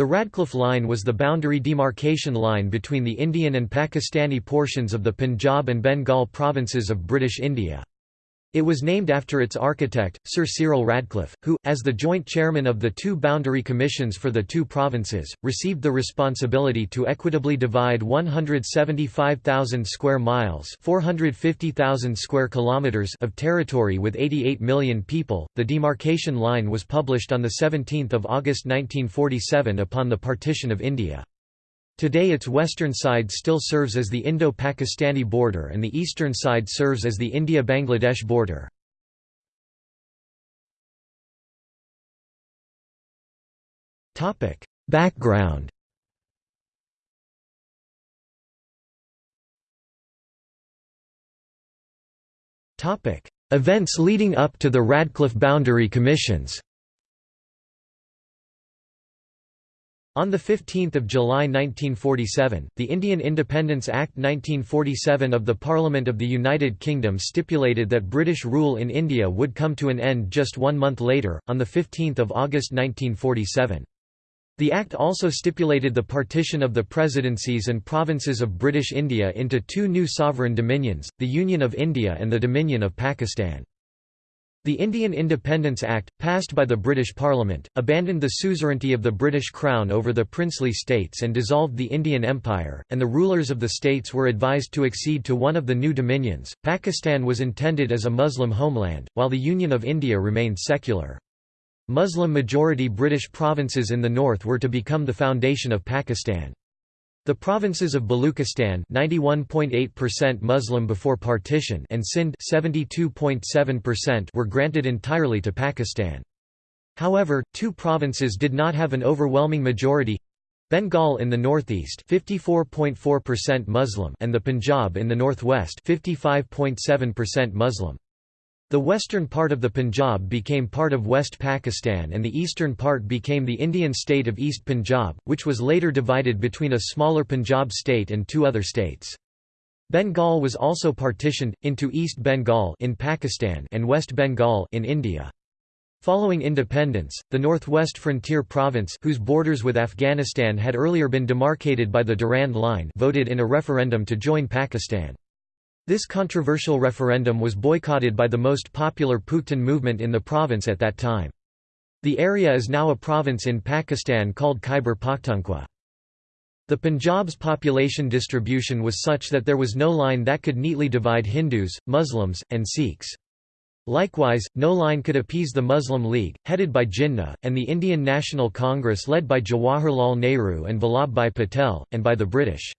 The Radcliffe Line was the boundary demarcation line between the Indian and Pakistani portions of the Punjab and Bengal provinces of British India. It was named after its architect, Sir Cyril Radcliffe, who, as the joint chairman of the two boundary commissions for the two provinces, received the responsibility to equitably divide 175,000 square miles (450,000 square kilometers) of territory with 88 million people. The demarcation line was published on the 17th of August 1947 upon the partition of India. Today its western side still serves as the Indo-Pakistani border and the eastern side serves as the India-Bangladesh border. Background Events leading up to the Radcliffe Boundary Commissions On 15 July 1947, the Indian Independence Act 1947 of the Parliament of the United Kingdom stipulated that British rule in India would come to an end just one month later, on 15 August 1947. The Act also stipulated the partition of the presidencies and provinces of British India into two new sovereign dominions, the Union of India and the Dominion of Pakistan. The Indian Independence Act, passed by the British Parliament, abandoned the suzerainty of the British Crown over the princely states and dissolved the Indian Empire, and the rulers of the states were advised to accede to one of the new dominions. Pakistan was intended as a Muslim homeland, while the Union of India remained secular. Muslim-majority British provinces in the north were to become the foundation of Pakistan. The provinces of Baluchistan 91.8% Muslim before partition and Sindh 72.7% were granted entirely to Pakistan. However, two provinces did not have an overwhelming majority Bengal in the northeast 54.4% Muslim and the Punjab in the northwest 55.7% Muslim. The western part of the Punjab became part of West Pakistan and the eastern part became the Indian state of East Punjab, which was later divided between a smaller Punjab state and two other states. Bengal was also partitioned, into East Bengal in Pakistan and West Bengal in India. Following independence, the Northwest Frontier Province whose borders with Afghanistan had earlier been demarcated by the Durand Line voted in a referendum to join Pakistan. This controversial referendum was boycotted by the most popular Pakhtun movement in the province at that time. The area is now a province in Pakistan called Khyber Pakhtunkhwa. The Punjab's population distribution was such that there was no line that could neatly divide Hindus, Muslims, and Sikhs. Likewise, no line could appease the Muslim League, headed by Jinnah, and the Indian National Congress led by Jawaharlal Nehru and Vallabhbhai Patel, and by the British.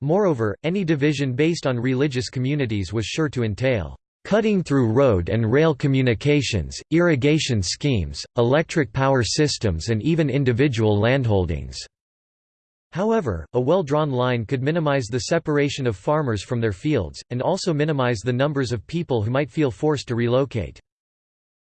Moreover, any division based on religious communities was sure to entail cutting through road and rail communications, irrigation schemes, electric power systems and even individual landholdings." However, a well-drawn line could minimize the separation of farmers from their fields, and also minimize the numbers of people who might feel forced to relocate.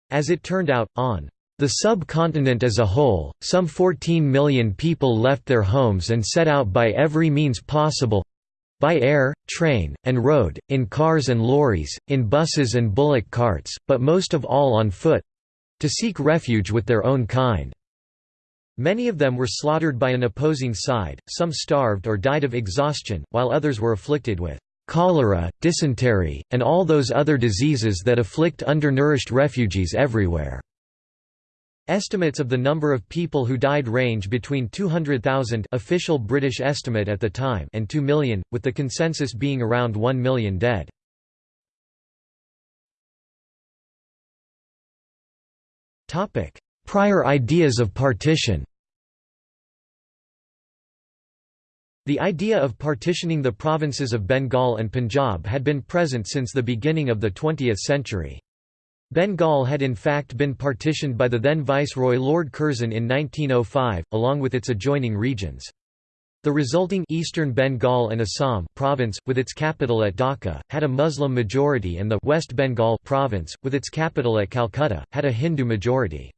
As it turned out, on the subcontinent as a whole, some 14 million people left their homes and set out by every means possible—by air, train, and road, in cars and lorries, in buses and bullock carts, but most of all on foot—to seek refuge with their own kind. Many of them were slaughtered by an opposing side, some starved or died of exhaustion, while others were afflicted with cholera, dysentery, and all those other diseases that afflict undernourished refugees everywhere. Estimates of the number of people who died range between 200,000 official British estimate at the time and 2 million, with the consensus being around 1 million dead. Prior ideas of partition The idea of partitioning the provinces of Bengal and Punjab had been present since the beginning of the 20th century. Bengal had in fact been partitioned by the then Viceroy Lord Curzon in 1905, along with its adjoining regions. The resulting Eastern Bengal and Assam province, with its capital at Dhaka, had a Muslim majority and the West Bengal province, with its capital at Calcutta, had a Hindu majority.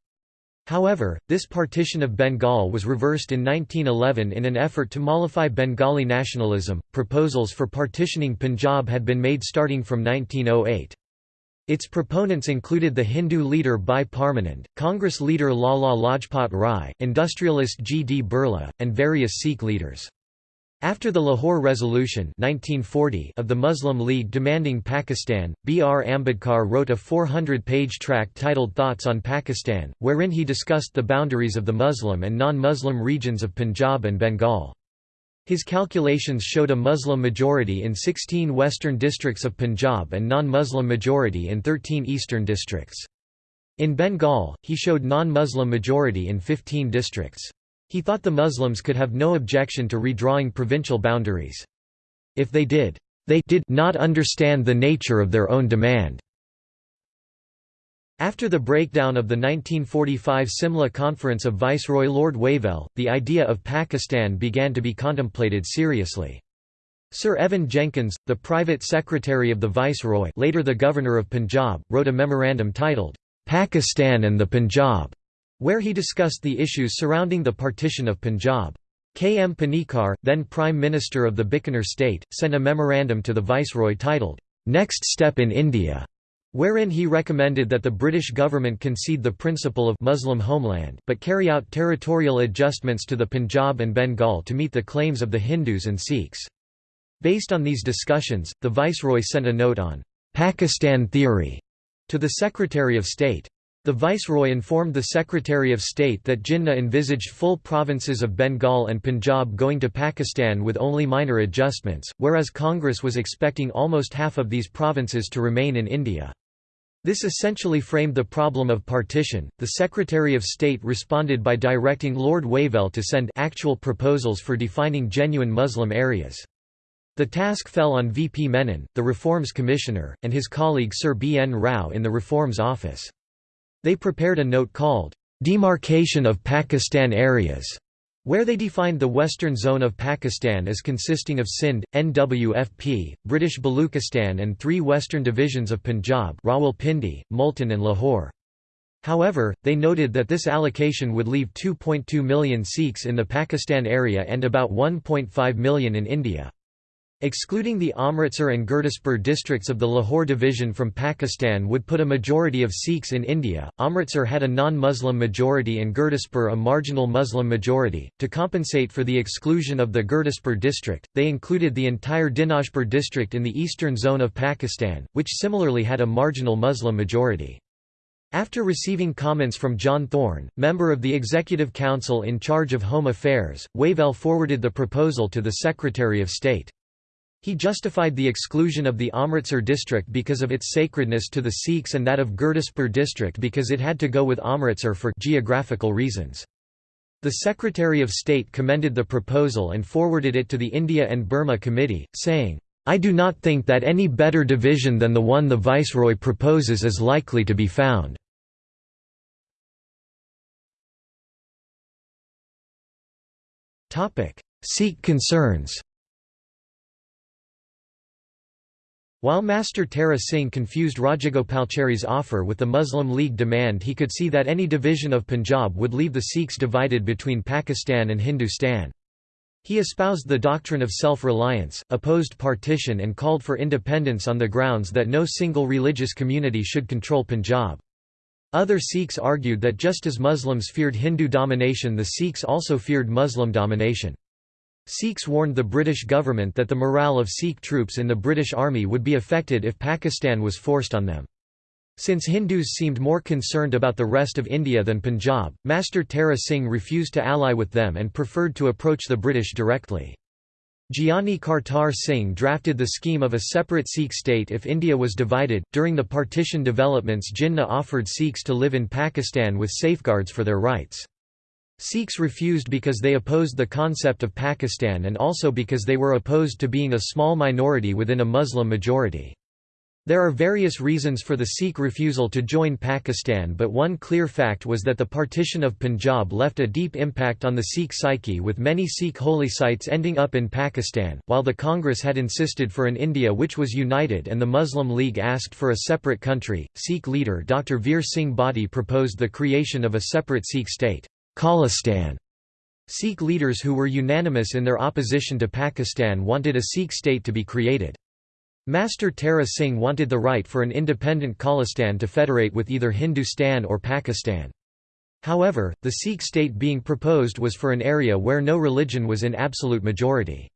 However, this partition of Bengal was reversed in 1911 in an effort to mollify Bengali nationalism. Proposals for partitioning Punjab had been made starting from 1908. Its proponents included the Hindu leader Bhai Parmanand, Congress leader Lala Lajpat Rai, industrialist G. D. Birla, and various Sikh leaders. After the Lahore Resolution 1940 of the Muslim League demanding Pakistan, B. R. Ambedkar wrote a 400-page tract titled Thoughts on Pakistan, wherein he discussed the boundaries of the Muslim and non-Muslim regions of Punjab and Bengal. His calculations showed a Muslim majority in 16 western districts of Punjab and non-Muslim majority in 13 eastern districts. In Bengal, he showed non-Muslim majority in 15 districts. He thought the Muslims could have no objection to redrawing provincial boundaries. If they did, they did not understand the nature of their own demand. After the breakdown of the 1945 Simla Conference of Viceroy Lord Wavell, the idea of Pakistan began to be contemplated seriously. Sir Evan Jenkins, the private secretary of the Viceroy later the Governor of Punjab, wrote a memorandum titled, "'Pakistan and the Punjab' where he discussed the issues surrounding the partition of Punjab. K. M. Panikkar, then Prime Minister of the Bikaner state, sent a memorandum to the Viceroy titled, "'Next Step in India' wherein he recommended that the British government concede the principle of Muslim homeland, but carry out territorial adjustments to the Punjab and Bengal to meet the claims of the Hindus and Sikhs. Based on these discussions, the Viceroy sent a note on Pakistan theory to the Secretary of State. The Viceroy informed the Secretary of State that Jinnah envisaged full provinces of Bengal and Punjab going to Pakistan with only minor adjustments, whereas Congress was expecting almost half of these provinces to remain in India. This essentially framed the problem of partition. The Secretary of State responded by directing Lord Wavell to send actual proposals for defining genuine Muslim areas. The task fell on V. P. Menon, the Reforms Commissioner, and his colleague Sir B. N. Rao in the Reforms Office. They prepared a note called, "'Demarcation of Pakistan Areas' where they defined the western zone of Pakistan as consisting of Sindh, NWFP, British Baluchistan and three western divisions of Punjab Rawalpindi, Multan and Lahore. However, they noted that this allocation would leave 2.2 million Sikhs in the Pakistan area and about 1.5 million in India. Excluding the Amritsar and Gurdaspur districts of the Lahore division from Pakistan would put a majority of Sikhs in India. Amritsar had a non Muslim majority and Gurdaspur a marginal Muslim majority. To compensate for the exclusion of the Gurdaspur district, they included the entire Dinajpur district in the eastern zone of Pakistan, which similarly had a marginal Muslim majority. After receiving comments from John Thorne, member of the Executive Council in charge of Home Affairs, Wavell forwarded the proposal to the Secretary of State. He justified the exclusion of the Amritsar district because of its sacredness to the Sikhs and that of Gurdaspur district because it had to go with Amritsar for geographical reasons. The Secretary of State commended the proposal and forwarded it to the India and Burma Committee, saying, I do not think that any better division than the one the Viceroy proposes is likely to be found. Sikh concerns While Master Tara Singh confused Rajagopalachari's offer with the Muslim League demand he could see that any division of Punjab would leave the Sikhs divided between Pakistan and Hindustan. He espoused the doctrine of self-reliance, opposed partition and called for independence on the grounds that no single religious community should control Punjab. Other Sikhs argued that just as Muslims feared Hindu domination the Sikhs also feared Muslim domination. Sikhs warned the British government that the morale of Sikh troops in the British Army would be affected if Pakistan was forced on them. Since Hindus seemed more concerned about the rest of India than Punjab, Master Tara Singh refused to ally with them and preferred to approach the British directly. Giani Kartar Singh drafted the scheme of a separate Sikh state if India was divided. During the partition developments, Jinnah offered Sikhs to live in Pakistan with safeguards for their rights. Sikhs refused because they opposed the concept of Pakistan and also because they were opposed to being a small minority within a Muslim majority. There are various reasons for the Sikh refusal to join Pakistan but one clear fact was that the partition of Punjab left a deep impact on the Sikh psyche with many Sikh holy sites ending up in Pakistan, while the Congress had insisted for an India which was united and the Muslim League asked for a separate country. Sikh leader Dr. Veer Singh Bhatti proposed the creation of a separate Sikh state. Khalistan. Sikh leaders who were unanimous in their opposition to Pakistan wanted a Sikh state to be created. Master Tara Singh wanted the right for an independent Khalistan to federate with either Hindustan or Pakistan. However, the Sikh state being proposed was for an area where no religion was in absolute majority.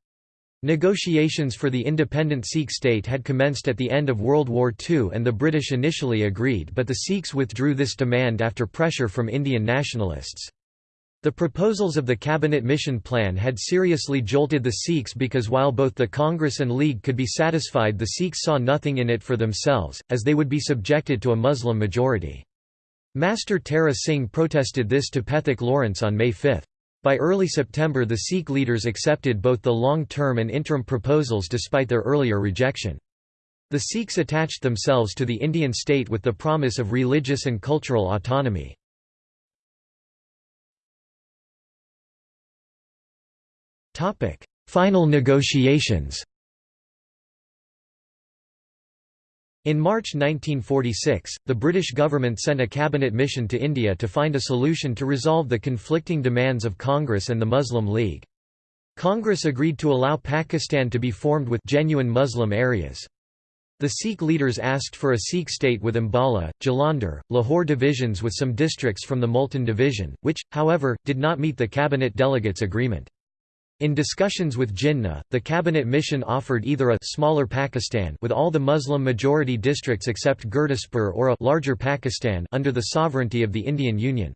Negotiations for the independent Sikh state had commenced at the end of World War II and the British initially agreed but the Sikhs withdrew this demand after pressure from Indian nationalists. The proposals of the Cabinet Mission Plan had seriously jolted the Sikhs because while both the Congress and League could be satisfied the Sikhs saw nothing in it for themselves, as they would be subjected to a Muslim majority. Master Tara Singh protested this to Pethick Lawrence on May 5. By early September the Sikh leaders accepted both the long-term and interim proposals despite their earlier rejection. The Sikhs attached themselves to the Indian state with the promise of religious and cultural autonomy. Topic: Final negotiations. In March 1946, the British government sent a cabinet mission to India to find a solution to resolve the conflicting demands of Congress and the Muslim League. Congress agreed to allow Pakistan to be formed with genuine Muslim areas. The Sikh leaders asked for a Sikh state with Ambala, Jalandhar, Lahore divisions with some districts from the Multan division, which, however, did not meet the cabinet delegates' agreement. In discussions with Jinnah, the cabinet mission offered either a smaller Pakistan with all the Muslim-majority districts except Gurdaspur or a larger Pakistan under the sovereignty of the Indian Union.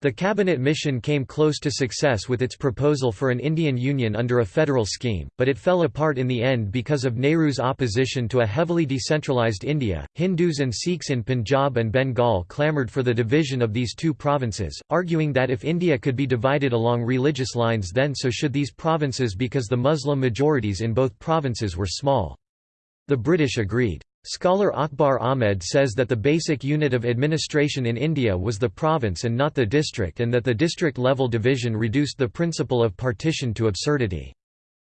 The cabinet mission came close to success with its proposal for an Indian Union under a federal scheme, but it fell apart in the end because of Nehru's opposition to a heavily decentralized India. Hindus and Sikhs in Punjab and Bengal clamoured for the division of these two provinces, arguing that if India could be divided along religious lines then so should these provinces because the Muslim majorities in both provinces were small. The British agreed. Scholar Akbar Ahmed says that the basic unit of administration in India was the province and not the district and that the district-level division reduced the principle of partition to absurdity.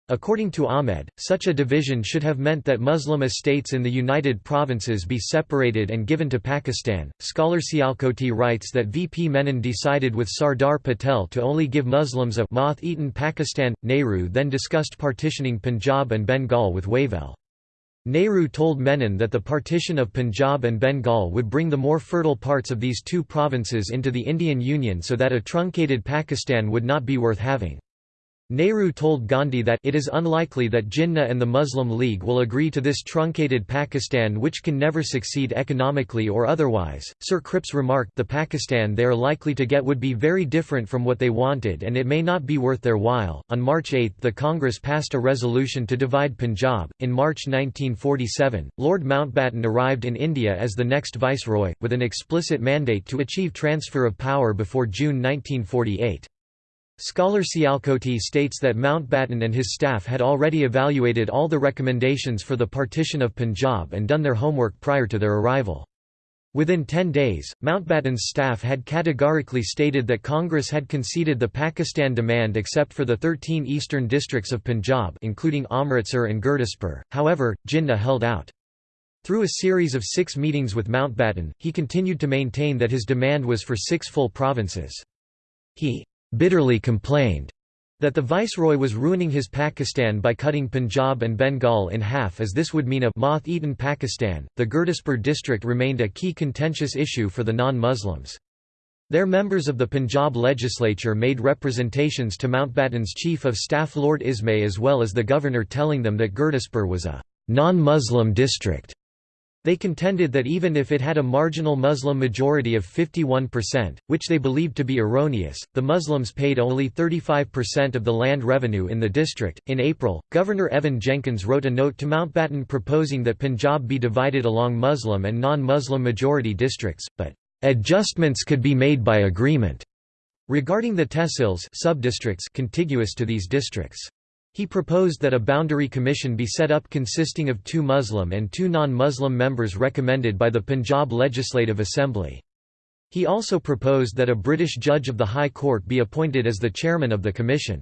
According to Ahmed, such a division should have meant that Muslim estates in the United Provinces be separated and given to Pakistan. Scholar Sialkoti writes that VP Menon decided with Sardar Patel to only give Muslims a moth-eaten Pakistan. Nehru then discussed partitioning Punjab and Bengal with Wavell. Nehru told Menon that the partition of Punjab and Bengal would bring the more fertile parts of these two provinces into the Indian Union so that a truncated Pakistan would not be worth having. Nehru told Gandhi that it is unlikely that Jinnah and the Muslim League will agree to this truncated Pakistan which can never succeed economically or otherwise. Sir Cripps remarked the Pakistan they are likely to get would be very different from what they wanted and it may not be worth their while. On March 8 the Congress passed a resolution to divide Punjab. In March 1947, Lord Mountbatten arrived in India as the next viceroy, with an explicit mandate to achieve transfer of power before June 1948. Scholar Sialkoti states that Mountbatten and his staff had already evaluated all the recommendations for the partition of Punjab and done their homework prior to their arrival. Within ten days, Mountbatten's staff had categorically stated that Congress had conceded the Pakistan demand except for the 13 eastern districts of Punjab including Amritsar and Gurdaspur, however, Jinnah held out. Through a series of six meetings with Mountbatten, he continued to maintain that his demand was for six full provinces. He bitterly complained that the viceroy was ruining his Pakistan by cutting Punjab and Bengal in half as this would mean a moth-eaten Pakistan. The Gurdaspur district remained a key contentious issue for the non-Muslims. Their members of the Punjab legislature made representations to Mountbatten's chief of staff Lord Ismay as well as the governor telling them that Gurdaspur was a non-Muslim district they contended that even if it had a marginal Muslim majority of 51%, which they believed to be erroneous, the Muslims paid only 35% of the land revenue in the district. In April, Governor Evan Jenkins wrote a note to Mountbatten proposing that Punjab be divided along Muslim and non Muslim majority districts, but adjustments could be made by agreement regarding the tehsils contiguous to these districts. He proposed that a boundary commission be set up consisting of two Muslim and two non-Muslim members recommended by the Punjab Legislative Assembly. He also proposed that a British judge of the High Court be appointed as the chairman of the commission.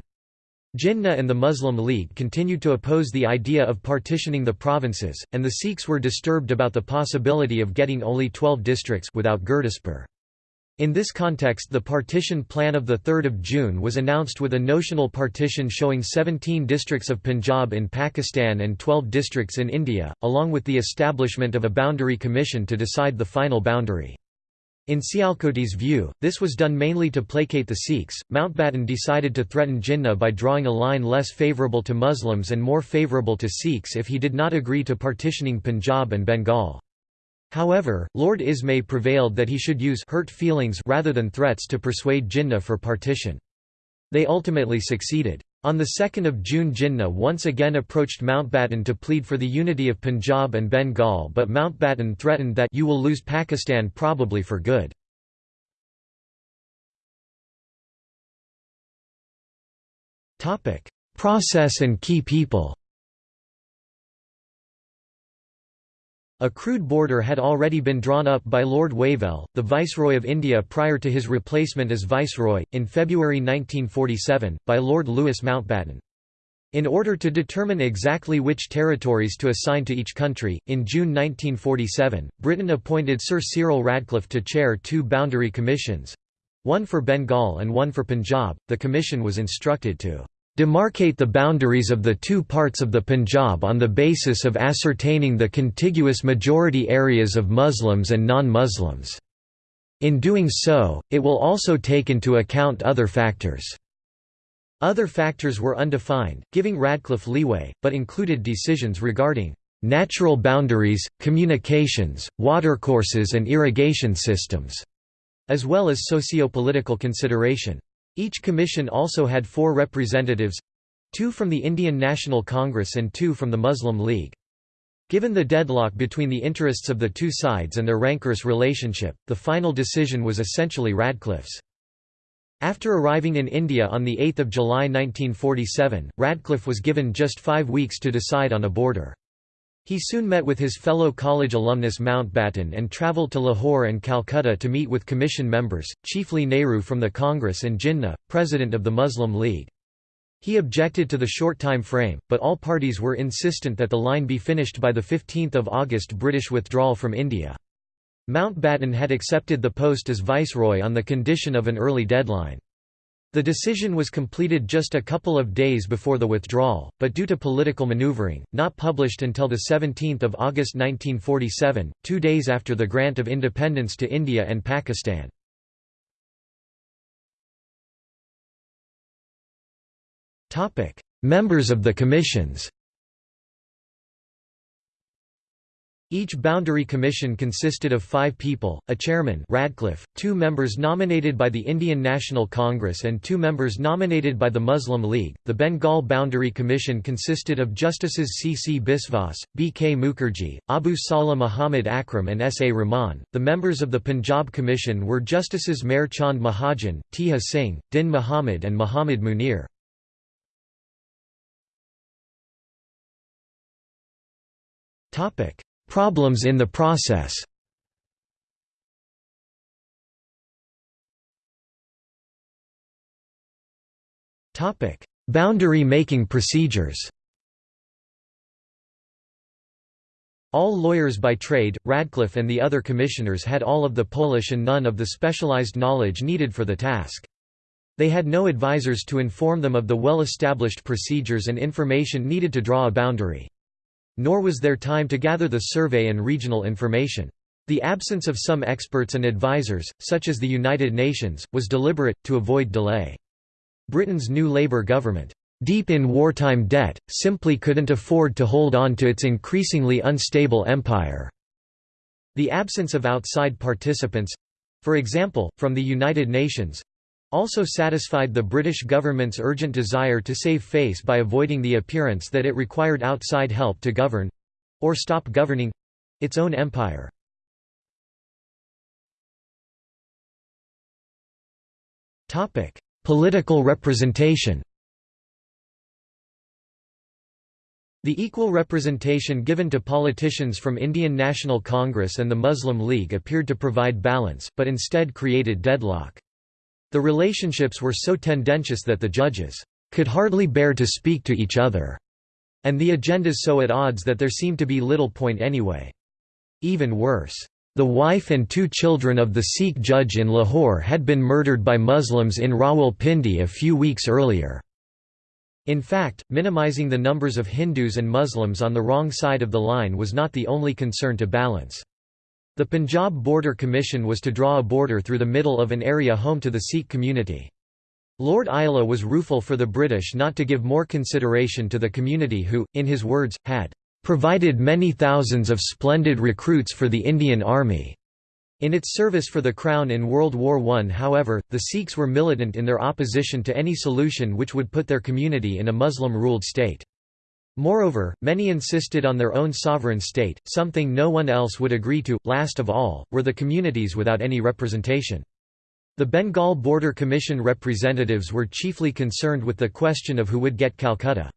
Jinnah and the Muslim League continued to oppose the idea of partitioning the provinces, and the Sikhs were disturbed about the possibility of getting only 12 districts without Gurdaspur. In this context the partition plan of 3 June was announced with a notional partition showing 17 districts of Punjab in Pakistan and 12 districts in India, along with the establishment of a boundary commission to decide the final boundary. In Sialkoti's view, this was done mainly to placate the Sikhs. Mountbatten decided to threaten Jinnah by drawing a line less favourable to Muslims and more favourable to Sikhs if he did not agree to partitioning Punjab and Bengal. However, Lord Ismay prevailed that he should use hurt feelings rather than threats to persuade Jinnah for partition. They ultimately succeeded. On 2 June Jinnah once again approached Mountbatten to plead for the unity of Punjab and Bengal but Mountbatten threatened that you will lose Pakistan probably for good. Process and key people A crude border had already been drawn up by Lord Wavell, the Viceroy of India prior to his replacement as Viceroy, in February 1947, by Lord Louis Mountbatten. In order to determine exactly which territories to assign to each country, in June 1947, Britain appointed Sir Cyril Radcliffe to chair two boundary commissions one for Bengal and one for Punjab. The commission was instructed to demarcate the boundaries of the two parts of the Punjab on the basis of ascertaining the contiguous majority areas of Muslims and non-Muslims. In doing so, it will also take into account other factors. Other factors were undefined, giving Radcliffe leeway, but included decisions regarding natural boundaries, communications, watercourses and irrigation systems, as well as socio-political consideration. Each commission also had four representatives—two from the Indian National Congress and two from the Muslim League. Given the deadlock between the interests of the two sides and their rancorous relationship, the final decision was essentially Radcliffe's. After arriving in India on 8 July 1947, Radcliffe was given just five weeks to decide on a border. He soon met with his fellow college alumnus Mountbatten and travelled to Lahore and Calcutta to meet with commission members, chiefly Nehru from the Congress and Jinnah, president of the Muslim League. He objected to the short time frame, but all parties were insistent that the line be finished by 15 August British withdrawal from India. Mountbatten had accepted the post as viceroy on the condition of an early deadline. The decision was completed just a couple of days before the withdrawal, but due to political maneuvering, not published until 17 August 1947, two days after the grant of independence to India and Pakistan. Members of the commissions Each boundary commission consisted of five people, a chairman Radcliffe, two members nominated by the Indian National Congress and two members nominated by the Muslim League. The Bengal Boundary Commission consisted of Justices C. C. Biswas, B. K. Mukherjee, Abu Salah Muhammad Akram and S. A. Rahman. The members of the Punjab Commission were Justices Meher Chand Mahajan, Teja Singh, Din Muhammad and Muhammad Munir. Topic Problems in the process Boundary making procedures All lawyers by trade, Radcliffe and the other commissioners had all of the Polish and none of the specialized knowledge needed for the task. They had no advisers to inform them of the well-established procedures and information needed to draw a boundary. Nor was there time to gather the survey and regional information. The absence of some experts and advisers, such as the United Nations, was deliberate, to avoid delay. Britain's new Labour government, deep in wartime debt, simply couldn't afford to hold on to its increasingly unstable empire. The absence of outside participants—for example, from the United Nations, also satisfied the British government's urgent desire to save face by avoiding the appearance that it required outside help to govern—or stop governing—its own empire. Political representation The equal representation given to politicians from Indian National Congress and the Muslim League appeared to provide balance, but instead created deadlock. The relationships were so tendentious that the judges could hardly bear to speak to each other, and the agendas so at odds that there seemed to be little point anyway. Even worse, The wife and two children of the Sikh judge in Lahore had been murdered by Muslims in Rawalpindi a few weeks earlier. In fact, minimizing the numbers of Hindus and Muslims on the wrong side of the line was not the only concern to balance. The Punjab Border Commission was to draw a border through the middle of an area home to the Sikh community. Lord Iloa was rueful for the British not to give more consideration to the community who, in his words, had "...provided many thousands of splendid recruits for the Indian Army." In its service for the Crown in World War I however, the Sikhs were militant in their opposition to any solution which would put their community in a Muslim-ruled state. Moreover, many insisted on their own sovereign state, something no one else would agree to. Last of all, were the communities without any representation. The Bengal Border Commission representatives were chiefly concerned with the question of who would get Calcutta.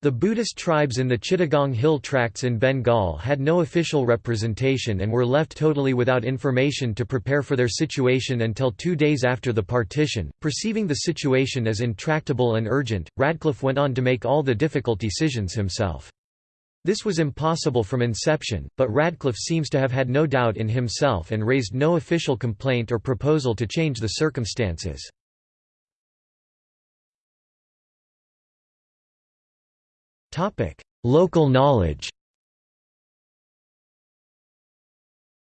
The Buddhist tribes in the Chittagong Hill Tracts in Bengal had no official representation and were left totally without information to prepare for their situation until two days after the partition. Perceiving the situation as intractable and urgent, Radcliffe went on to make all the difficult decisions himself. This was impossible from inception, but Radcliffe seems to have had no doubt in himself and raised no official complaint or proposal to change the circumstances. Local knowledge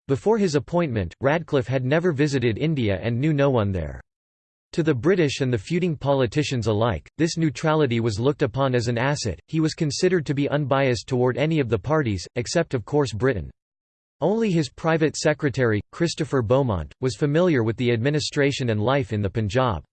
Before his appointment, Radcliffe had never visited India and knew no one there. To the British and the feuding politicians alike, this neutrality was looked upon as an asset, he was considered to be unbiased toward any of the parties, except of course Britain. Only his private secretary, Christopher Beaumont, was familiar with the administration and life in the Punjab.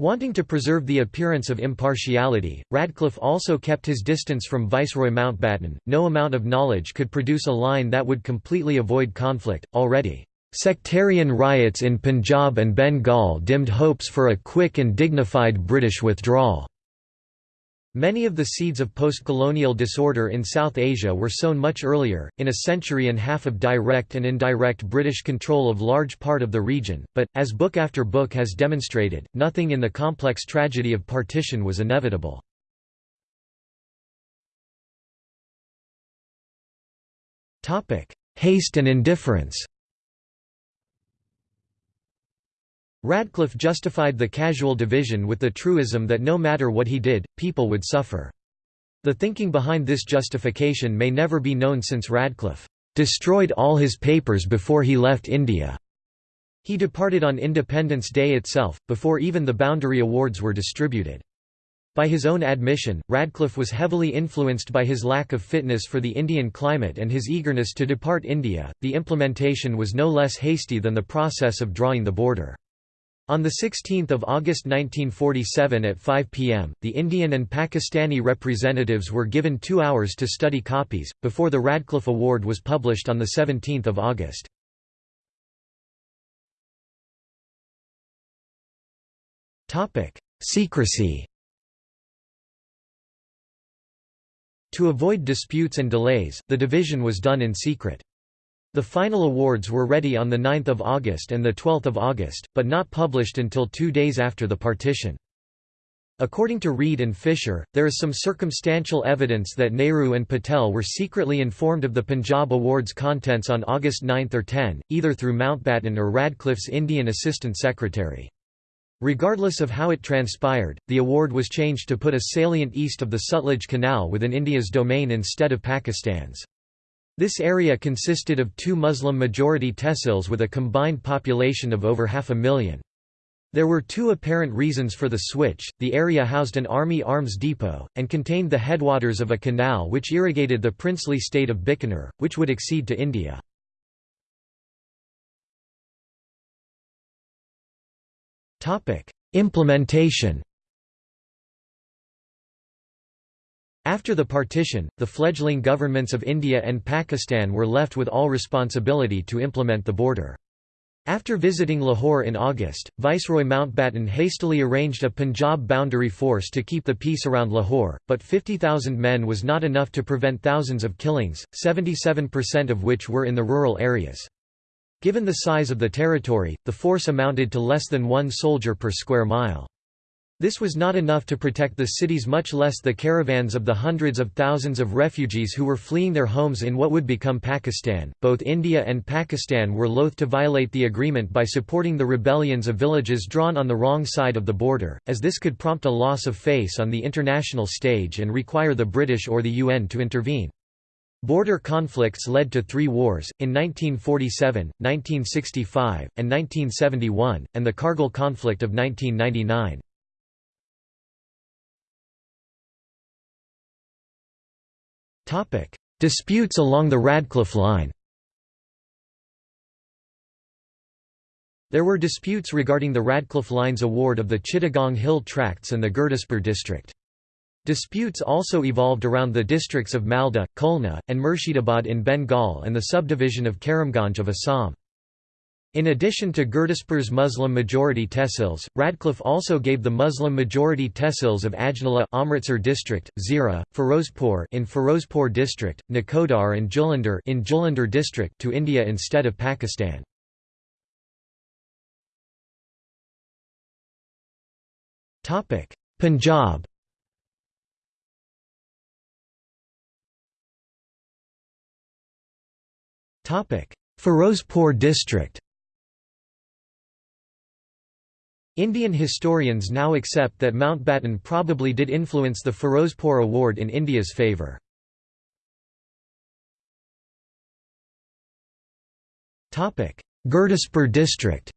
Wanting to preserve the appearance of impartiality, Radcliffe also kept his distance from Viceroy Mountbatten. No amount of knowledge could produce a line that would completely avoid conflict. Already, sectarian riots in Punjab and Bengal dimmed hopes for a quick and dignified British withdrawal. Many of the seeds of post-colonial disorder in South Asia were sown much earlier, in a century and a half of direct and indirect British control of large part of the region, but, as book after book has demonstrated, nothing in the complex tragedy of partition was inevitable. Haste and indifference Radcliffe justified the casual division with the truism that no matter what he did, people would suffer. The thinking behind this justification may never be known since Radcliffe destroyed all his papers before he left India. He departed on Independence Day itself, before even the Boundary Awards were distributed. By his own admission, Radcliffe was heavily influenced by his lack of fitness for the Indian climate and his eagerness to depart India. The implementation was no less hasty than the process of drawing the border. On 16 August 1947 at 5 p.m., the Indian and Pakistani representatives were given two hours to study copies, before the Radcliffe Award was published on 17 August. Secrecy To avoid disputes and delays, the division was done in secret. The final awards were ready on 9 August and 12 August, but not published until two days after the partition. According to Read and Fisher, there is some circumstantial evidence that Nehru and Patel were secretly informed of the Punjab Awards contents on August 9 or 10, either through Mountbatten or Radcliffe's Indian Assistant Secretary. Regardless of how it transpired, the award was changed to put a salient east of the Sutlej Canal within India's domain instead of Pakistan's. This area consisted of two Muslim-majority tehsils with a combined population of over half a million. There were two apparent reasons for the switch, the area housed an army arms depot, and contained the headwaters of a canal which irrigated the princely state of Bikaner, which would accede to India. Implementation After the partition, the fledgling governments of India and Pakistan were left with all responsibility to implement the border. After visiting Lahore in August, Viceroy Mountbatten hastily arranged a Punjab boundary force to keep the peace around Lahore, but 50,000 men was not enough to prevent thousands of killings, 77% of which were in the rural areas. Given the size of the territory, the force amounted to less than one soldier per square mile. This was not enough to protect the cities much less the caravans of the hundreds of thousands of refugees who were fleeing their homes in what would become Pakistan. Both India and Pakistan were loath to violate the agreement by supporting the rebellions of villages drawn on the wrong side of the border, as this could prompt a loss of face on the international stage and require the British or the UN to intervene. Border conflicts led to three wars, in 1947, 1965, and 1971, and the Kargil conflict of 1999. Topic: Disputes along the Radcliffe Line. There were disputes regarding the Radcliffe Line's award of the Chittagong Hill Tracts and the Gurdaspur district. Disputes also evolved around the districts of Malda, Khulna, and Murshidabad in Bengal and the subdivision of Karimganj of Assam. In addition to Gurdaspur's Muslim-majority tehsils, Radcliffe also gave the Muslim-majority tehsils of Ajnala Amritsar district, Zira, Firozpur in Firozpur district, Nakodar and Jalandhar in Jalandhar district to India instead of Pakistan. Topic: Punjab. Topic: Firozpur district. Indian historians now accept that Mountbatten probably did influence the Firozpur Award in India's favour. Gurdaspur district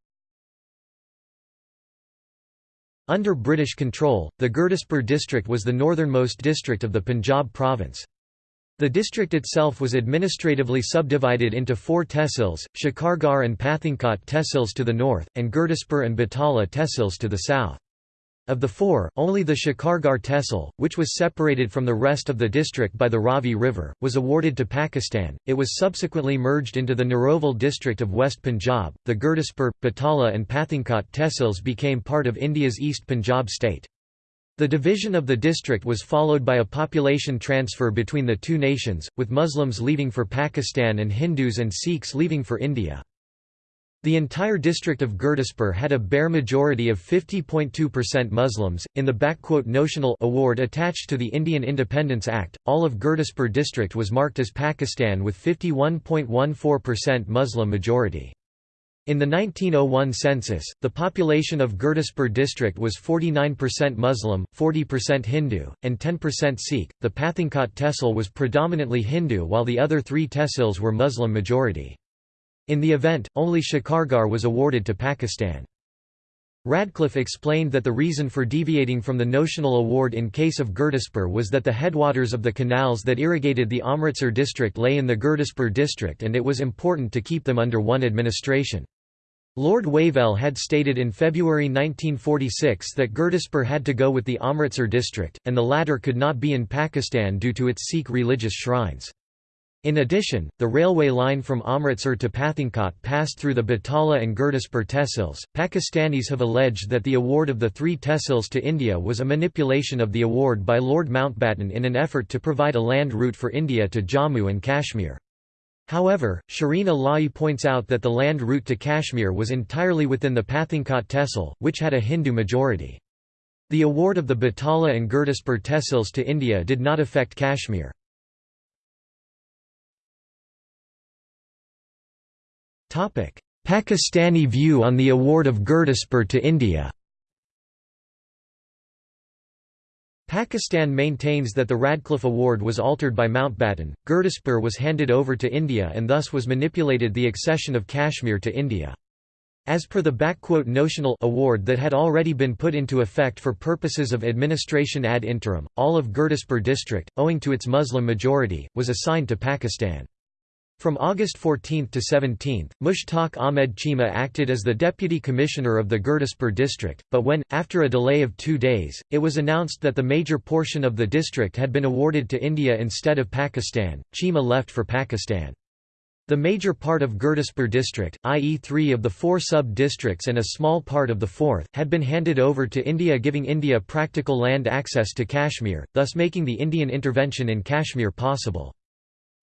Under British control, the Gurdaspur district was the northernmost district of the Punjab province. The district itself was administratively subdivided into four tehsils, Shakargarh and Pathankot tehsils to the north, and Gurdaspur and Batala tehsils to the south. Of the four, only the Shakargarh tehsil, which was separated from the rest of the district by the Ravi River, was awarded to Pakistan. It was subsequently merged into the Narowal district of West Punjab. The Gurdaspur, Batala, and Pathankot tehsils became part of India's East Punjab state. The division of the district was followed by a population transfer between the two nations, with Muslims leaving for Pakistan and Hindus and Sikhs leaving for India. The entire district of Gurdaspur had a bare majority of 50.2% Muslims. In the notional award attached to the Indian Independence Act, all of Gurdaspur district was marked as Pakistan with 51.14% Muslim majority. In the 1901 census, the population of Gurdaspur district was 49% Muslim, 40% Hindu, and 10% Sikh. The Pathankot tehsil was predominantly Hindu while the other three tehsils were Muslim majority. In the event, only Shakargarh was awarded to Pakistan. Radcliffe explained that the reason for deviating from the notional award in case of Gurdaspur was that the headwaters of the canals that irrigated the Amritsar district lay in the Gurdaspur district and it was important to keep them under one administration. Lord Wavell had stated in February 1946 that Gurdaspur had to go with the Amritsar district, and the latter could not be in Pakistan due to its Sikh religious shrines. In addition, the railway line from Amritsar to Pathankot passed through the Batala and Gurdaspur tehsils. Pakistanis have alleged that the award of the three tehsils to India was a manipulation of the award by Lord Mountbatten in an effort to provide a land route for India to Jammu and Kashmir. However, Shereen Ilahi points out that the land route to Kashmir was entirely within the Pathankot tehsil, which had a Hindu majority. The award of the Batala and Gurdaspur tehsils to India did not affect Kashmir. Pakistani view on the award of Gurdaspur to India Pakistan maintains that the Radcliffe Award was altered by Mountbatten, Gurdaspur was handed over to India and thus was manipulated the accession of Kashmir to India. As per the notional award that had already been put into effect for purposes of administration ad interim, all of Gurdaspur district, owing to its Muslim majority, was assigned to Pakistan. From August 14 to 17, Mushtaq Ahmed Cheema acted as the deputy commissioner of the Gurdaspur district, but when, after a delay of two days, it was announced that the major portion of the district had been awarded to India instead of Pakistan, Cheema left for Pakistan. The major part of Gurdaspur district, i.e. three of the four sub-districts and a small part of the fourth, had been handed over to India giving India practical land access to Kashmir, thus making the Indian intervention in Kashmir possible.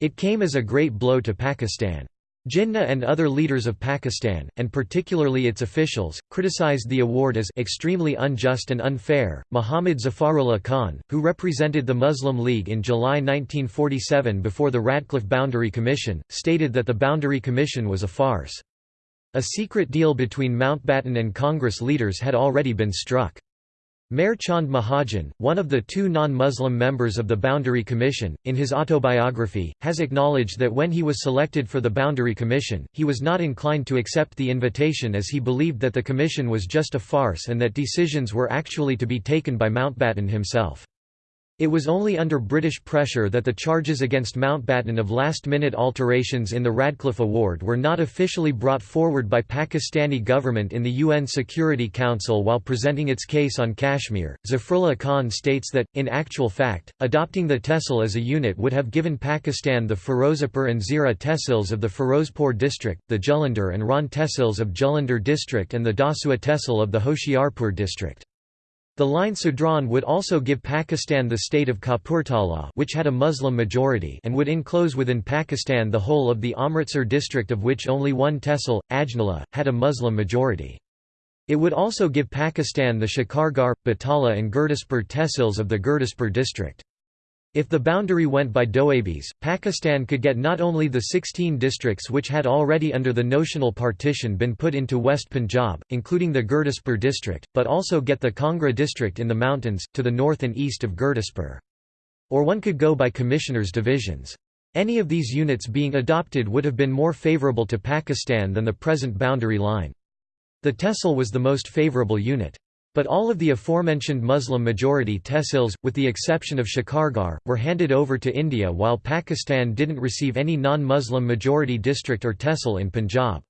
It came as a great blow to Pakistan. Jinnah and other leaders of Pakistan, and particularly its officials, criticized the award as extremely unjust and unfair. Muhammad Zafarullah Khan, who represented the Muslim League in July 1947 before the Radcliffe Boundary Commission, stated that the Boundary Commission was a farce. A secret deal between Mountbatten and Congress leaders had already been struck. Meher Chand Mahajan, one of the two non-Muslim members of the Boundary Commission, in his autobiography, has acknowledged that when he was selected for the Boundary Commission, he was not inclined to accept the invitation as he believed that the commission was just a farce and that decisions were actually to be taken by Mountbatten himself. It was only under British pressure that the charges against Mountbatten of last-minute alterations in the Radcliffe Award were not officially brought forward by Pakistani government in the UN Security Council while presenting its case on Kashmir. Zafrullah Khan states that, in actual fact, adopting the tehsil as a unit would have given Pakistan the Firozpur and Zira tehsils of the Firozpur district, the Jalandhar and Ran tehsils of Jalandhar district and the Dasua tehsil of the Hoshiarpur district. The line Sudrawn would also give Pakistan the state of Kapurthala which had a Muslim majority and would enclose within Pakistan the whole of the Amritsar district of which only one tehsil, Ajnala, had a Muslim majority. It would also give Pakistan the Shikargarh, Batala and Gurdaspur tehsils of the Gurdaspur district. If the boundary went by Doabis, Pakistan could get not only the 16 districts which had already under the notional partition been put into West Punjab, including the Gurdaspur district, but also get the Kangra district in the mountains, to the north and east of Gurdaspur. Or one could go by commissioners' divisions. Any of these units being adopted would have been more favourable to Pakistan than the present boundary line. The Tehsil was the most favourable unit. But all of the aforementioned Muslim-majority tehsils, with the exception of Shikargarh, were handed over to India while Pakistan didn't receive any non-Muslim majority district or tehsil in Punjab.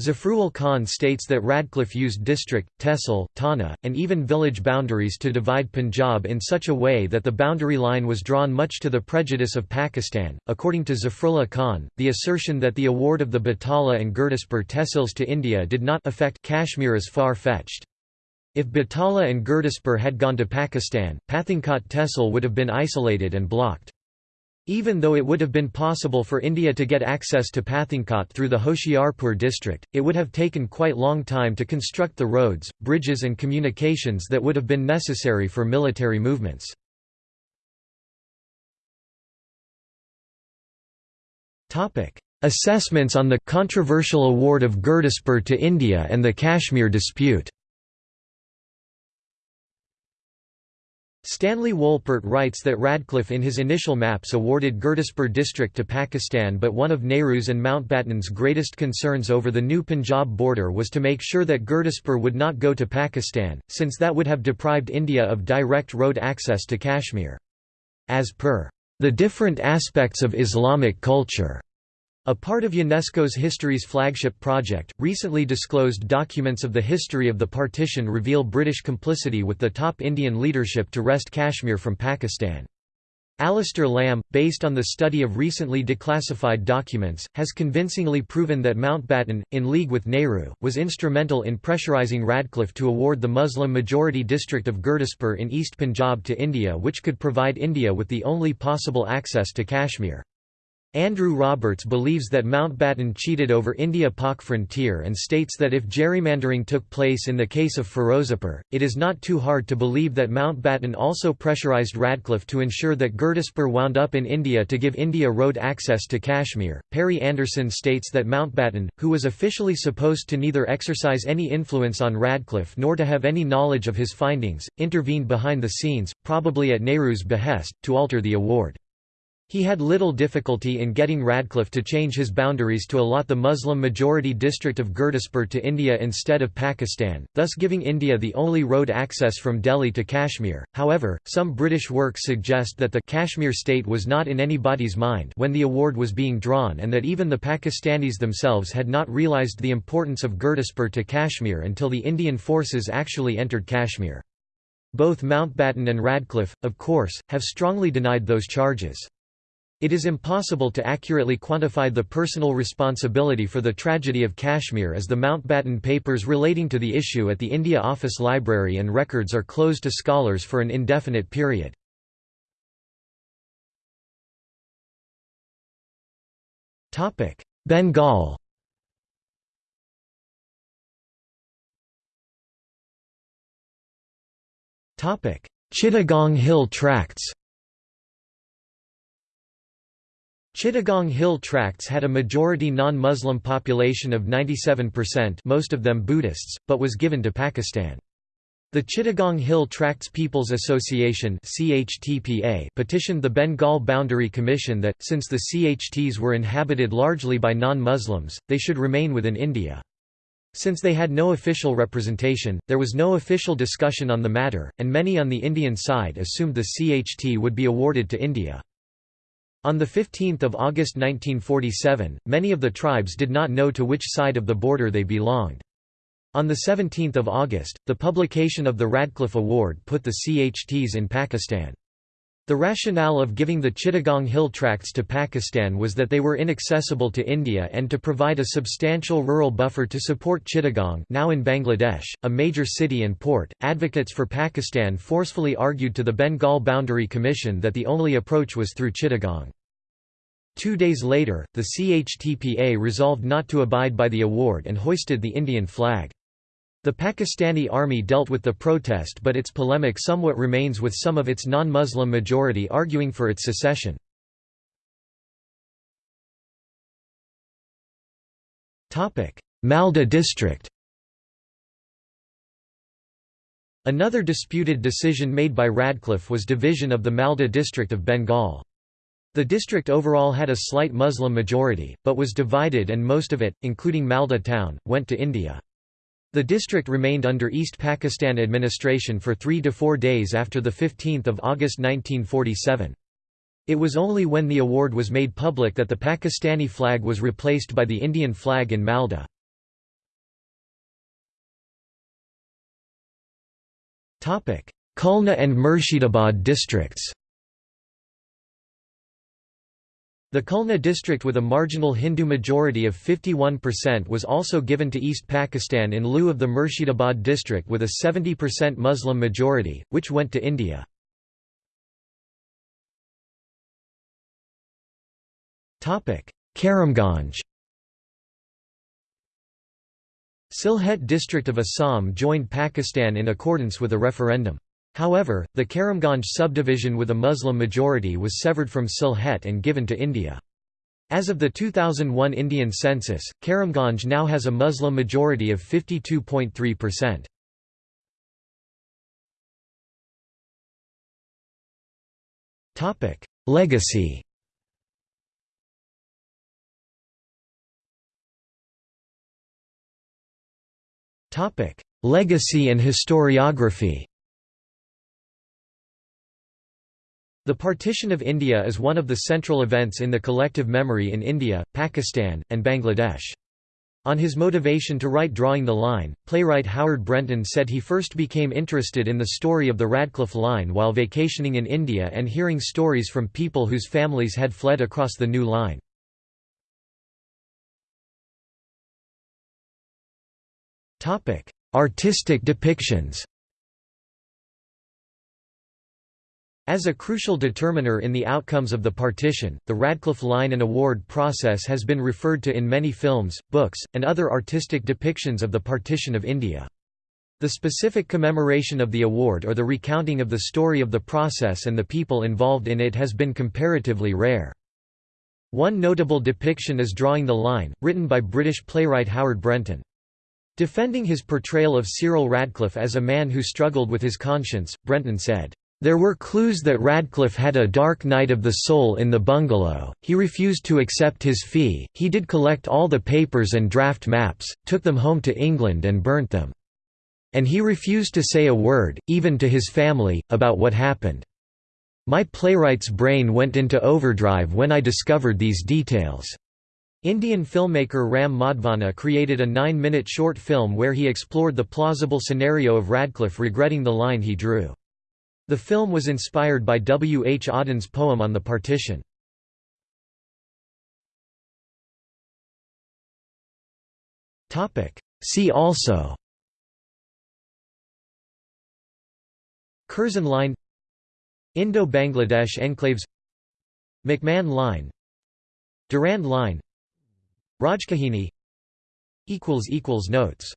Zafrullah Khan states that Radcliffe used district, tehsil, thana, and even village boundaries to divide Punjab in such a way that the boundary line was drawn much to the prejudice of Pakistan. According to Zafrullah Khan, the assertion that the award of the Batala and Gurdaspur tehsils to India did not affect Kashmir is far-fetched. If Batala and Gurdaspur had gone to Pakistan, Pathankot Tehsil would have been isolated and blocked. Even though it would have been possible for India to get access to Pathankot through the Hoshiarpur district, it would have taken quite long time to construct the roads, bridges and communications that would have been necessary for military movements. Assessments on the controversial award of Gurdaspur to India and the Kashmir dispute Stanley Wolpert writes that Radcliffe in his initial maps awarded Gurdaspur district to Pakistan but one of Nehru's and Mountbatten's greatest concerns over the new Punjab border was to make sure that Gurdaspur would not go to Pakistan, since that would have deprived India of direct road access to Kashmir. As per, "...the different aspects of Islamic culture." A part of UNESCO's History's flagship project, recently disclosed documents of the history of the partition reveal British complicity with the top Indian leadership to wrest Kashmir from Pakistan. Alastair Lamb, based on the study of recently declassified documents, has convincingly proven that Mountbatten, in league with Nehru, was instrumental in pressurising Radcliffe to award the Muslim-majority district of Gurdaspur in East Punjab to India which could provide India with the only possible access to Kashmir. Andrew Roberts believes that Mountbatten cheated over India-Pak frontier and states that if gerrymandering took place in the case of Ferozepur, it is not too hard to believe that Mountbatten also pressurized Radcliffe to ensure that Gurdaspur wound up in India to give India road access to Kashmir. Perry Anderson states that Mountbatten, who was officially supposed to neither exercise any influence on Radcliffe nor to have any knowledge of his findings, intervened behind the scenes, probably at Nehru's behest, to alter the award. He had little difficulty in getting Radcliffe to change his boundaries to allot the Muslim-majority district of Gurdaspur to India instead of Pakistan, thus giving India the only road access from Delhi to Kashmir. However, some British works suggest that the Kashmir state was not in anybody's mind when the award was being drawn and that even the Pakistanis themselves had not realised the importance of Gurdaspur to Kashmir until the Indian forces actually entered Kashmir. Both Mountbatten and Radcliffe, of course, have strongly denied those charges. It is impossible to accurately quantify the personal responsibility for the tragedy of Kashmir as the Mountbatten papers relating to the issue at the India Office Library and records are closed to scholars for an indefinite period. Bengal Chittagong Hill Tracts Chittagong Hill Tracts had a majority non-Muslim population of 97% most of them Buddhists, but was given to Pakistan. The Chittagong Hill Tracts People's Association petitioned the Bengal Boundary Commission that, since the CHTs were inhabited largely by non-Muslims, they should remain within India. Since they had no official representation, there was no official discussion on the matter, and many on the Indian side assumed the CHT would be awarded to India. On 15 August 1947, many of the tribes did not know to which side of the border they belonged. On 17 August, the publication of the Radcliffe Award put the CHTs in Pakistan. The rationale of giving the Chittagong Hill Tracts to Pakistan was that they were inaccessible to India and to provide a substantial rural buffer to support Chittagong now in Bangladesh, a major city and port. Advocates for Pakistan forcefully argued to the Bengal Boundary Commission that the only approach was through Chittagong. Two days later, the CHTPA resolved not to abide by the award and hoisted the Indian flag. The Pakistani army dealt with the protest but its polemic somewhat remains with some of its non-Muslim majority arguing for its secession. Malda district Another disputed decision made by Radcliffe was division of the Malda district of Bengal. The district overall had a slight Muslim majority, but was divided and most of it, including Malda town, went to India. The district remained under East Pakistan administration for three to four days after 15 August 1947. It was only when the award was made public that the Pakistani flag was replaced by the Indian flag in Malda. Khulna and Murshidabad districts The Khulna district with a marginal Hindu majority of 51% was also given to East Pakistan in lieu of the Murshidabad district with a 70% Muslim majority, which went to India. Karimganj Sylhet district of Assam joined Pakistan in accordance with a referendum. However, the Karimganj subdivision with a Muslim majority was severed from Sylhet and given to India. As of the 2001 Indian census, Karimganj now has a Muslim majority of 52.3%. Topic: Legacy Topic: Legacy and historiography The partition of India is one of the central events in the collective memory in India, Pakistan, and Bangladesh. On his motivation to write Drawing the Line, playwright Howard Brenton said he first became interested in the story of the Radcliffe Line while vacationing in India and hearing stories from people whose families had fled across the new line. Artistic depictions As a crucial determiner in the outcomes of the partition, the Radcliffe Line and Award process has been referred to in many films, books, and other artistic depictions of the partition of India. The specific commemoration of the award or the recounting of the story of the process and the people involved in it has been comparatively rare. One notable depiction is Drawing the Line, written by British playwright Howard Brenton. Defending his portrayal of Cyril Radcliffe as a man who struggled with his conscience, Brenton said, there were clues that Radcliffe had a dark night of the soul in the bungalow, he refused to accept his fee, he did collect all the papers and draft maps, took them home to England and burnt them. And he refused to say a word, even to his family, about what happened. My playwright's brain went into overdrive when I discovered these details. Indian filmmaker Ram Madhvani created a nine-minute short film where he explored the plausible scenario of Radcliffe regretting the line he drew. The film was inspired by W. H. Auden's poem on the partition. See also. Curzon Line. Indo-Bangladesh enclaves. McMahon Line. Durand Line. Rajkahini. Notes